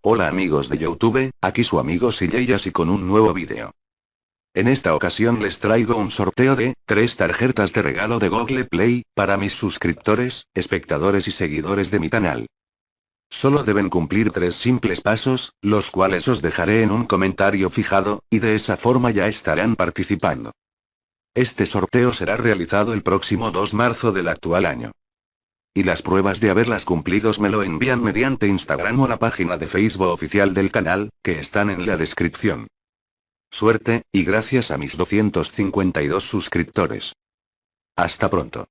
Hola amigos de Youtube, aquí su amigo Silleyas y con un nuevo vídeo. En esta ocasión les traigo un sorteo de, tres tarjetas de regalo de Google Play, para mis suscriptores, espectadores y seguidores de mi canal. Solo deben cumplir tres simples pasos, los cuales os dejaré en un comentario fijado, y de esa forma ya estarán participando. Este sorteo será realizado el próximo 2 marzo del actual año. Y las pruebas de haberlas cumplidos me lo envían mediante Instagram o la página de Facebook oficial del canal, que están en la descripción. Suerte, y gracias a mis 252 suscriptores. Hasta pronto.